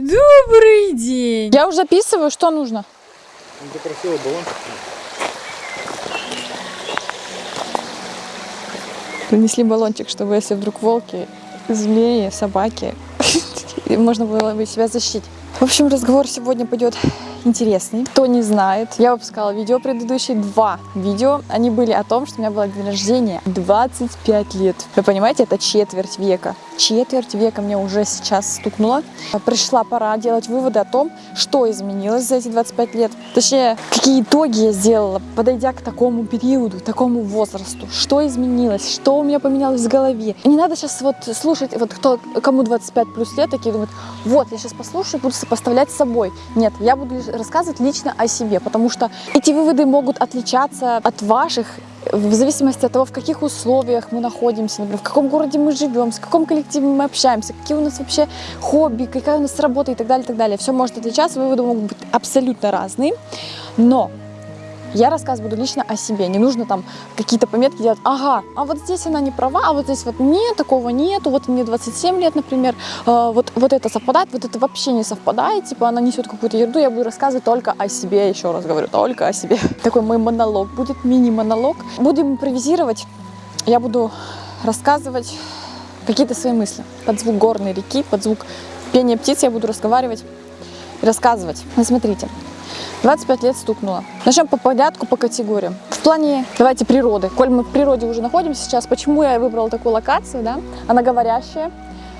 Добрый день. Я уже записываю, что нужно. Ну, Ты просила баллончик. Принесли баллончик, чтобы если вдруг волки, змеи, собаки, можно было бы себя защитить. В общем, разговор сегодня пойдет интересный. Кто не знает, я выпускала видео предыдущие, два видео. Они были о том, что у меня было день рождения 25 лет. Вы понимаете, это четверть века. Четверть века мне уже сейчас стукнуло. Пришла пора делать выводы о том, что изменилось за эти 25 лет. Точнее, какие итоги я сделала, подойдя к такому периоду, такому возрасту. Что изменилось, что у меня поменялось в голове. Не надо сейчас вот слушать, вот кто, кому 25 плюс лет, такие думают, вот, я сейчас послушаю, буду сопоставлять с собой. Нет, я буду лишь рассказывать лично о себе, потому что эти выводы могут отличаться от ваших в зависимости от того, в каких условиях мы находимся, например, в каком городе мы живем, с каком коллективе мы общаемся, какие у нас вообще хобби, какая у нас работа и так далее, и так далее. Все может отличаться, выводы могут быть абсолютно разные, но я рассказывать буду лично о себе. Не нужно там какие-то пометки делать. Ага, а вот здесь она не права, а вот здесь вот нет, такого нету. Вот мне 27 лет, например. Э, вот, вот это совпадает, вот это вообще не совпадает. Типа она несет какую-то ерунду. Я буду рассказывать только о себе, еще раз говорю, только о себе. Такой мой монолог будет, мини-монолог. Будем импровизировать. Я буду рассказывать какие-то свои мысли. Под звук горной реки, под звук пения птиц я буду разговаривать рассказывать. Ну, смотрите, 25 лет стукнуло. Начнем по порядку, по категориям. В плане, давайте, природы. Коль мы в природе уже находимся сейчас, почему я выбрала такую локацию, да? Она говорящая,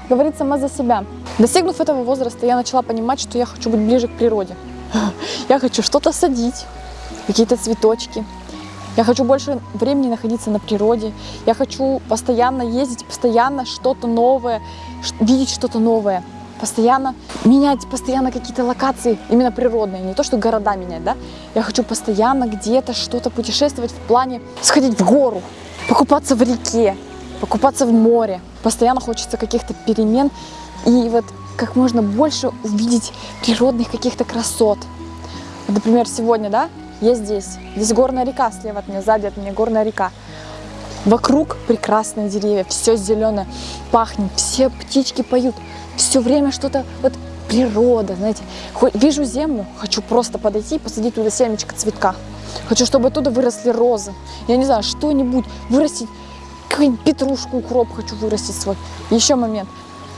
говорит сама за себя. Достигнув этого возраста, я начала понимать, что я хочу быть ближе к природе. Я хочу что-то садить, какие-то цветочки. Я хочу больше времени находиться на природе. Я хочу постоянно ездить, постоянно что-то новое, видеть что-то новое постоянно менять, постоянно какие-то локации, именно природные, не то, что города менять, да. Я хочу постоянно где-то что-то путешествовать в плане сходить в гору, покупаться в реке, покупаться в море. Постоянно хочется каких-то перемен и вот как можно больше увидеть природных каких-то красот. Вот, например, сегодня, да, я здесь. Здесь горная река слева от меня, сзади от меня горная река. Вокруг прекрасные деревья, все зеленое, пахнет, все птички поют все время что-то, вот природа, знаете. Вижу землю, хочу просто подойти и посадить туда семечко цветка. Хочу, чтобы оттуда выросли розы. Я не знаю, что-нибудь вырастить, какую-нибудь петрушку, укроп хочу вырастить свой. Еще момент.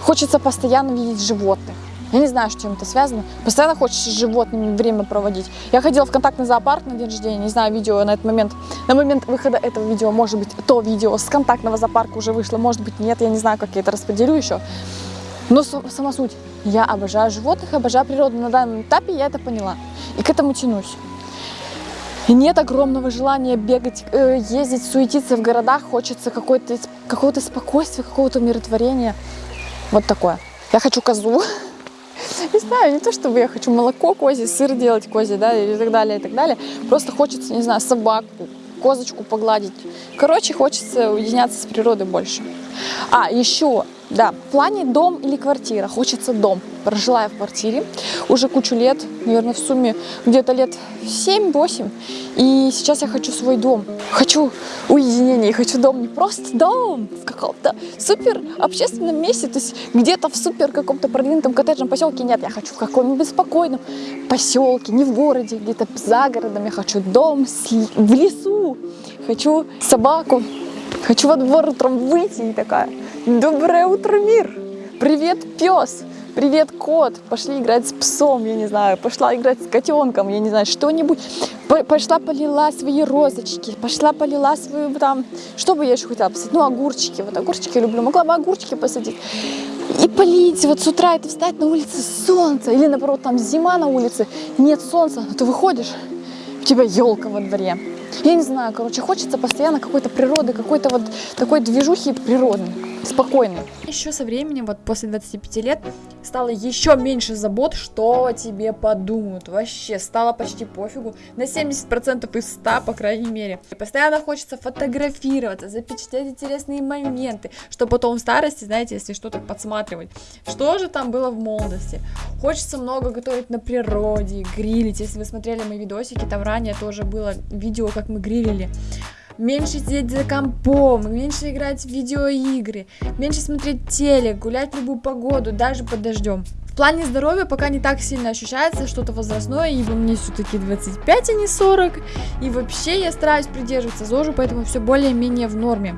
Хочется постоянно видеть животных. Я не знаю, с чем это связано. Постоянно хочется с животными время проводить. Я ходила в контактный зоопарк на день рождения, не знаю, видео на этот момент. На момент выхода этого видео, может быть, то видео с контактного зоопарка уже вышло, может быть, нет, я не знаю, как я это распределю еще. Но сама суть, я обожаю животных, обожаю природу. На данном этапе я это поняла. И к этому тянусь. Нет огромного желания бегать, э, ездить, суетиться в городах. Хочется какого-то какого спокойствия, какого-то умиротворения. Вот такое. Я хочу козу. Не знаю, не то чтобы я хочу молоко козе, сыр делать козе, да, и так далее, и так далее. Просто хочется, не знаю, собаку, козочку погладить. Короче, хочется уединяться с природой больше. А, еще да, в плане дом или квартира. Хочется дом. Прожила я в квартире уже кучу лет, наверное, в сумме где-то лет 7-8. И сейчас я хочу свой дом. Хочу уединение, хочу дом, не просто дом, в каком-то супер общественном месте, то есть где-то в супер каком-то продвинутом коттеджном поселке. Нет, я хочу в каком-нибудь спокойном поселке, не в городе, где-то за городом. Я хочу дом в лесу, хочу собаку, хочу во двор утром выйти и такая Доброе утро, мир! Привет, пес! Привет, кот! Пошли играть с псом, я не знаю, пошла играть с котенком, я не знаю, что-нибудь. Пошла полила свои розочки, пошла полила свою там, что бы я еще хотела посадить? Ну, огурчики, вот огурчики люблю, могла бы огурчики посадить. И полить, вот с утра это встать на улице солнце, или наоборот, там зима на улице, нет солнца, ты выходишь, у тебя елка во дворе. Я не знаю, короче, хочется постоянно какой-то природы, какой-то вот такой движухи природной спокойный. Еще со временем, вот после 25 лет, стало еще меньше забот, что о тебе подумают. Вообще, стало почти пофигу. На 70% из 100, по крайней мере. И постоянно хочется фотографироваться, запечатлеть интересные моменты, что потом в старости, знаете, если что-то подсматривать. Что же там было в молодости? Хочется много готовить на природе, грилить. Если вы смотрели мои видосики, там ранее тоже было видео, как мы грилили меньше сидеть за компом, меньше играть в видеоигры, меньше смотреть телек, гулять в любую погоду, даже под дождем. В плане здоровья пока не так сильно ощущается что-то возрастное, ибо мне все-таки 25, а не 40. И вообще я стараюсь придерживаться ЗОЖа, поэтому все более-менее в норме.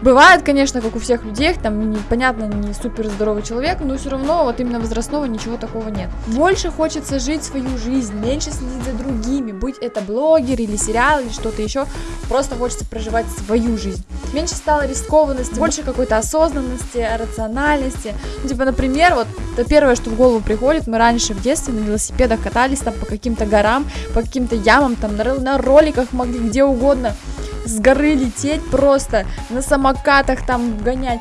Бывает, конечно, как у всех людей, там, непонятно, не супер здоровый человек, но все равно вот именно возрастного ничего такого нет. Больше хочется жить свою жизнь, меньше следить за другими, будь это блогер или сериал или что-то еще, просто хочется проживать свою жизнь. Меньше стало рискованности, больше какой-то осознанности, рациональности. Ну, типа, например, вот это первое, что в голову приходит, мы раньше в детстве на велосипедах катались там по каким-то горам, по каким-то ямам, там на, на роликах могли где угодно с горы лететь просто, на самокатах там гонять.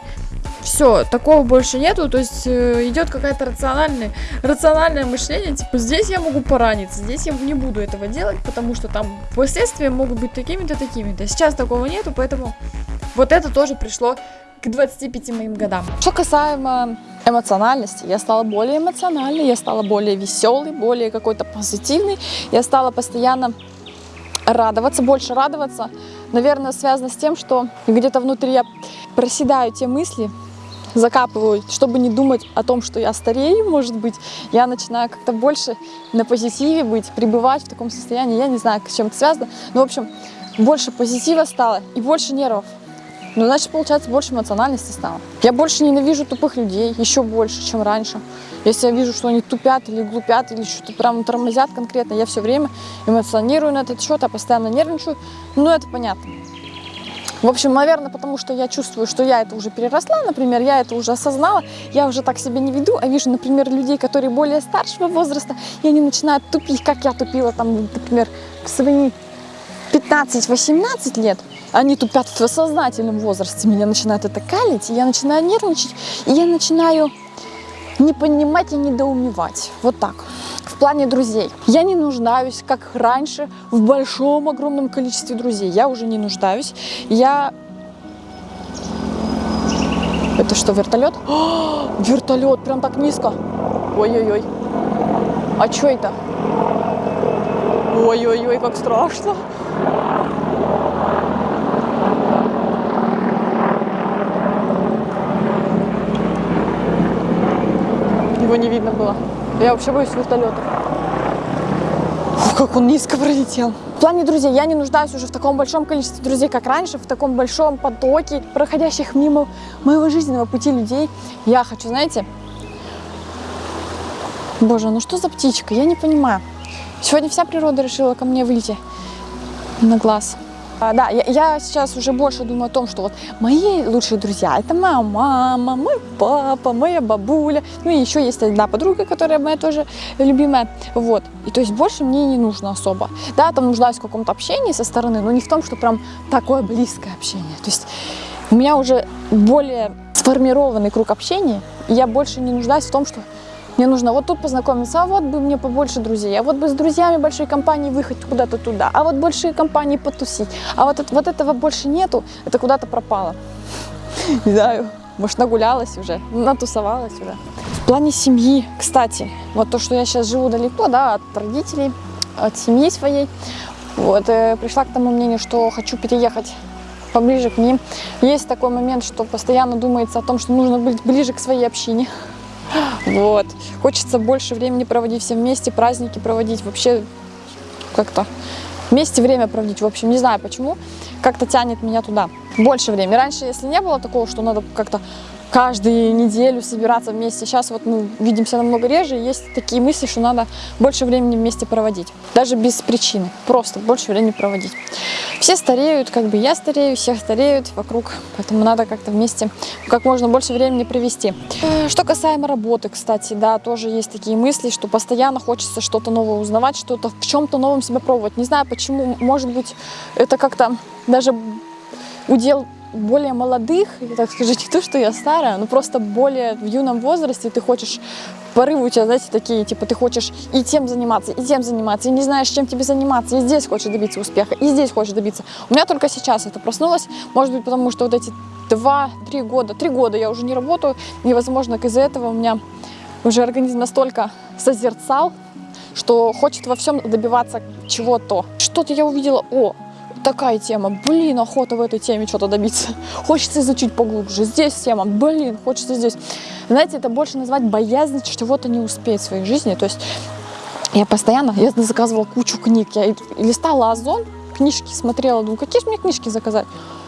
Все, такого больше нету, то есть э, идет какая-то рациональная, рациональное мышление, типа здесь я могу пораниться, здесь я не буду этого делать, потому что там последствия могут быть такими-то, такими-то. Сейчас такого нету, поэтому вот это тоже пришло к 25 моим годам. Что касаемо эмоциональности, я стала более эмоциональной, я стала более веселой, более какой-то позитивной, я стала постоянно радоваться, больше радоваться. Наверное, связано с тем, что где-то внутри я проседаю те мысли, закапываю, чтобы не думать о том, что я старею, может быть, я начинаю как-то больше на позитиве быть, пребывать в таком состоянии, я не знаю, с чем это связано, но, в общем, больше позитива стало и больше нервов. Ну, значит, получается, больше эмоциональности стало. Я больше ненавижу тупых людей, еще больше, чем раньше. Если я вижу, что они тупят или глупят, или что-то прям тормозят конкретно, я все время эмоционирую на этот счет, я постоянно нервничаю. Ну, это понятно. В общем, наверное, потому что я чувствую, что я это уже переросла, например, я это уже осознала, я уже так себя не веду, а вижу, например, людей, которые более старшего возраста, и они начинают тупить, как я тупила, там, например, в свои 15-18 лет, они тупят в сознательном возрасте, меня начинает это калить, я начинаю нервничать, и я начинаю не понимать и недоумевать. Вот так. В плане друзей. Я не нуждаюсь, как раньше, в большом, огромном количестве друзей. Я уже не нуждаюсь. Я... Это что, вертолет? О, вертолет, прям так низко. Ой-ой-ой. А что это? Ой-ой-ой, как страшно. Его не видно было. Я вообще боюсь вертолетов. Как он низко пролетел. В плане друзей я не нуждаюсь уже в таком большом количестве друзей, как раньше, в таком большом потоке проходящих мимо моего жизненного пути людей. Я хочу, знаете, боже, ну что за птичка, я не понимаю. Сегодня вся природа решила ко мне выйти на глаз. А, да, я, я сейчас уже больше думаю о том, что вот мои лучшие друзья, это моя мама, мой папа, моя бабуля, ну и еще есть одна подруга, которая моя тоже любимая, вот. И то есть больше мне не нужно особо. Да, там нуждаюсь в каком-то общении со стороны, но не в том, что прям такое близкое общение. То есть у меня уже более сформированный круг общения, и я больше не нуждаюсь в том, что мне нужно вот тут познакомиться, а вот бы мне побольше друзей, а вот бы с друзьями большой компании выехать куда-то туда, а вот большие компании потусить, а вот, вот этого больше нету, это куда-то пропало. Не знаю, может нагулялась уже, натусовалась уже. В плане семьи, кстати, вот то, что я сейчас живу далеко, да, от родителей, от семьи своей, вот, э, пришла к тому мнению, что хочу переехать поближе к ним. Есть такой момент, что постоянно думается о том, что нужно быть ближе к своей общине. Вот. Хочется больше времени проводить все вместе, праздники проводить, вообще как-то вместе время проводить. В общем, не знаю почему, как-то тянет меня туда. Больше времени. Раньше, если не было такого, что надо как-то каждую неделю собираться вместе. Сейчас вот мы видимся намного реже, есть такие мысли, что надо больше времени вместе проводить. Даже без причины, просто больше времени проводить. Все стареют, как бы я старею, все стареют вокруг, поэтому надо как-то вместе как можно больше времени провести. Э, что касаемо работы, кстати, да, тоже есть такие мысли, что постоянно хочется что-то новое узнавать, что-то в чем-то новом себя пробовать. Не знаю почему, может быть, это как-то даже удел более молодых, так скажу, не то, что я старая, но просто более в юном возрасте ты хочешь, порывы у тебя, знаете, такие, типа ты хочешь и тем заниматься, и тем заниматься, и не знаешь, чем тебе заниматься, и здесь хочешь добиться успеха, и здесь хочешь добиться. У меня только сейчас это проснулось, может быть, потому что вот эти два-три года, три года я уже не работаю, и, возможно, из-за этого у меня уже организм настолько созерцал, что хочет во всем добиваться чего-то. Что-то я увидела, о, такая тема, блин, охота в этой теме что-то добиться. Хочется изучить поглубже. Здесь тема, блин, хочется здесь. Знаете, это больше назвать боязнь чего-то не успеть в своей жизни. То есть я постоянно, я заказывала кучу книг. Я листала Озон, книжки смотрела, думаю, какие же мне книжки заказать?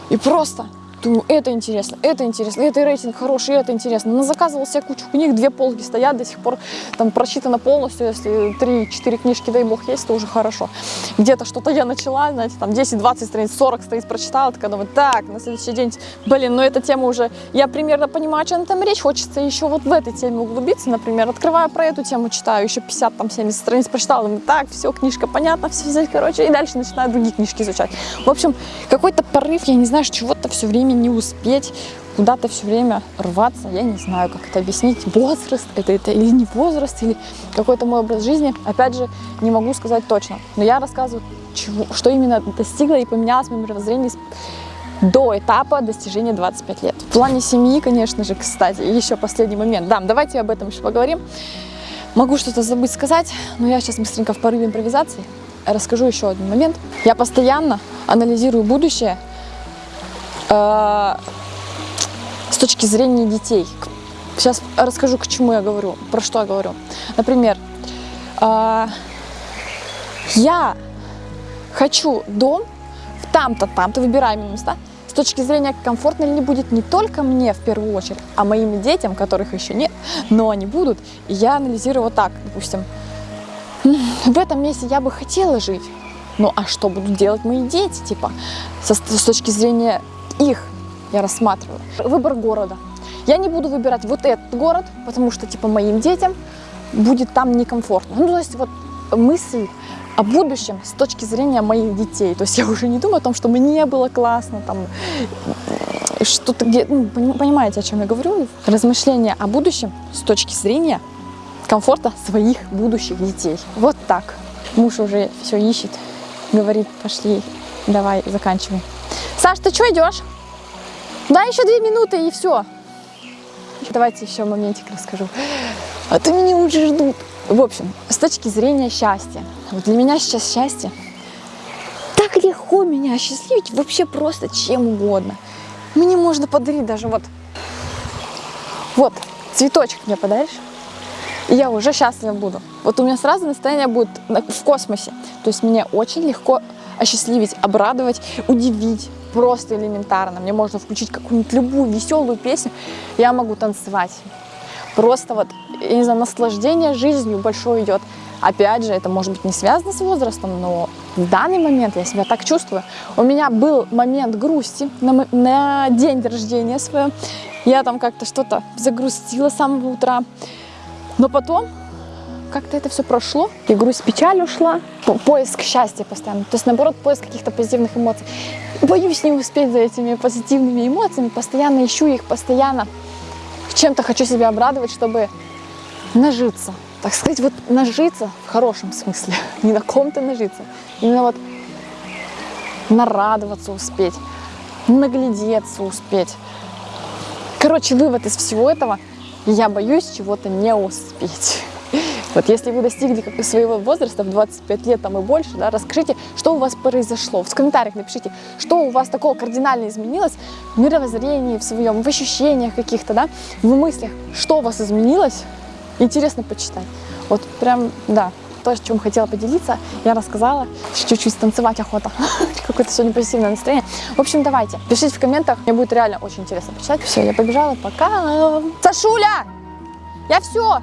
И просто Думаю, это интересно, это интересно, это рейтинг хороший, это интересно. Но заказывал себе кучу книг, две полки стоят, до сих пор там прочитано полностью, если 3-4 книжки, дай бог, есть, то уже хорошо. Где-то что-то я начала, знаете, там 10-20 страниц, 40 страниц прочитала, такая думаю, так, на следующий день, блин, ну эта тема уже, я примерно понимаю, о чем там речь, хочется еще вот в этой теме углубиться, например, открываю про эту тему, читаю, еще 50, там 70 страниц прочитала, думаю, так, все, книжка понятна, все взять, короче, и дальше начинаю другие книжки изучать. В общем, какой-то порыв, я не знаю, чего-то все время не успеть куда-то все время рваться, я не знаю, как это объяснить, возраст это, это или не возраст, или какой-то мой образ жизни, опять же, не могу сказать точно, но я рассказываю, чего, что именно достигла и поменялось в моем мировоззрении до этапа достижения 25 лет. В плане семьи, конечно же, кстати, еще последний момент, да, давайте об этом еще поговорим, могу что-то забыть сказать, но я сейчас быстренько в порыве импровизации расскажу еще один момент. Я постоянно анализирую будущее с точки зрения детей. Сейчас расскажу, к чему я говорю, про что я говорю. Например, э, я хочу дом в там-то, там-то, выбираем места, с точки зрения, комфортно ли будет не только мне в первую очередь, а моим детям, которых еще нет, но они будут. Я анализирую вот так, допустим, в этом месте я бы хотела жить, ну а что будут делать мои дети, типа, со, с точки зрения их я рассматриваю. Выбор города. Я не буду выбирать вот этот город, потому что, типа, моим детям будет там некомфортно. Ну, то есть, вот мысль о будущем с точки зрения моих детей. То есть я уже не думаю о том, что мне было классно, там, что-то где... Ну, понимаете, о чем я говорю? Размышления о будущем с точки зрения комфорта своих будущих детей. Вот так. Муж уже все ищет, говорит, пошли, давай, заканчивай. Саш, ты что идешь? Да, еще две минуты и все. Давайте еще моментик расскажу. А то меня уже ждут. В общем, с точки зрения счастья. Вот для меня сейчас счастье. Так легко меня осчастливить вообще просто чем угодно. Мне можно подарить даже вот, вот, цветочек мне подаришь, и я уже счастлива буду. Вот у меня сразу настроение будет в космосе. То есть мне очень легко осчастливить, обрадовать, удивить. Просто элементарно. Мне можно включить какую-нибудь любую веселую песню, я могу танцевать. Просто вот, я не знаю, наслаждение жизнью большое идет. Опять же, это может быть не связано с возрастом, но в данный момент я себя так чувствую. У меня был момент грусти на, на день рождения своего. Я там как-то что-то загрустила с самого утра. Но потом как-то это все прошло, и грусть, печаль ушла, поиск счастья постоянно, то есть наоборот поиск каких-то позитивных эмоций. Боюсь не успеть за этими позитивными эмоциями, постоянно ищу их, постоянно чем-то хочу себя обрадовать, чтобы нажиться, так сказать, вот нажиться в хорошем смысле, не на ком-то нажиться, именно вот нарадоваться успеть, наглядеться успеть. Короче, вывод из всего этого, я боюсь чего-то не успеть. Вот если вы достигли своего возраста в 25 лет там и больше, да, расскажите, что у вас произошло. В комментариях напишите, что у вас такого кардинально изменилось в мировоззрении, в своем, в ощущениях каких-то, да, в мыслях, что у вас изменилось. Интересно почитать. Вот прям, да, то, чем хотела поделиться, я рассказала. Чуть-чуть танцевать охота. Какое-то сегодня позитивное настроение. В общем, давайте, пишите в комментах. Мне будет реально очень интересно почитать. Все, я побежала. Пока. Сашуля! Я все!